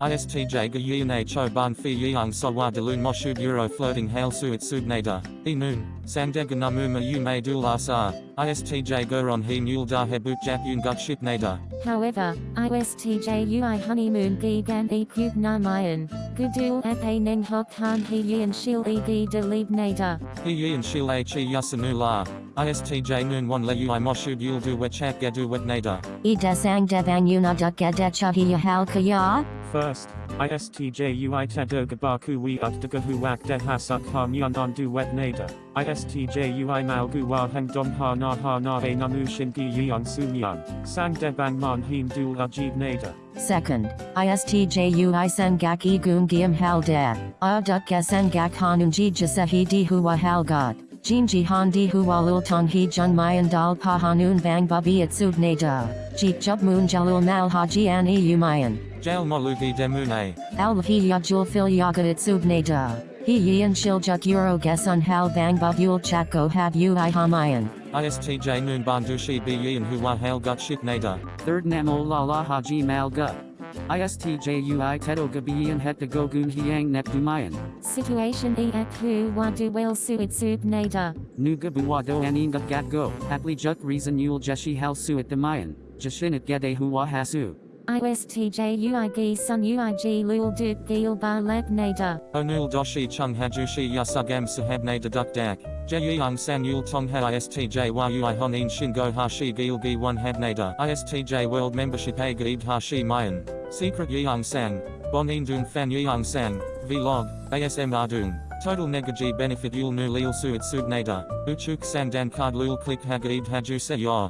ISTJ ga yin cho ban fi yang sawa de lun moshub euro floating hail suit subnada, e noon, sangdega namuma yu may dul asar, ISTJ goron he nul da hebut jap yun gut ship nada. However, ISTJ UI honeymoon gi gan e kub na mayan, gudul ape neng hok han he yin shil e gi de lib nada. He yin shil a chi yasanu la, ISTJ noon one le ui moshub yul du wechak gadu wet nada. Ida sang devang unaduk gadecha hiya halkaya? First, ISTJ UI tedoga baku wi utdagahu wak de hasuk ha myandan du wet nada. ISTJ UI malgu wa heng dom ha na ha na e namu shingi yian sunyan. Sang de bang man him dul ajib nada. Second, ISTJ UI sangak igum giam halda, aduk gasangak hanunji jasahi di huwa halgad. Jinji handi huwa lultong hi jun mayan dal pa hanun bang babi at subnada. Jeep jub moon jalul mal haji an e umayan. Jail molugi demune. Alvahi yajul fil yaga at subnada. He yin shiljuk euro gesun hal bang babul chako have ui hamayan. ISTJ noon bandushi bi yin huwa hail gut ship nada. Third Namo Lala Haji Malga. ISTJ UI Tedo Gabiyan Het de Gogun Hiang Net Dumayan. Situation e ak hu wa du wel suit sub nada. Nuga Buwado Aninga Gat Go. Apli Juk Reason Yul Jeshi Hal Suit Damayan. Jashinit Gede Huwa Hasu. ISTJ UI sun UIG lul duk gil ba leb nada. Onul doshi chung hajushi yasugam sahab nada duk dak. Jeyang san yul tong ha ISTJ wa ui honin shingo hashi gil gi one hab. ISTJ world membership a hashi mayan. Secret yang sang. Bonin dung fan yang sang. Vlog. ASM ardung. Total negaji benefit yul nu lil suit sub nada. Uchuk sang dan card lul click hagaib haju se ya.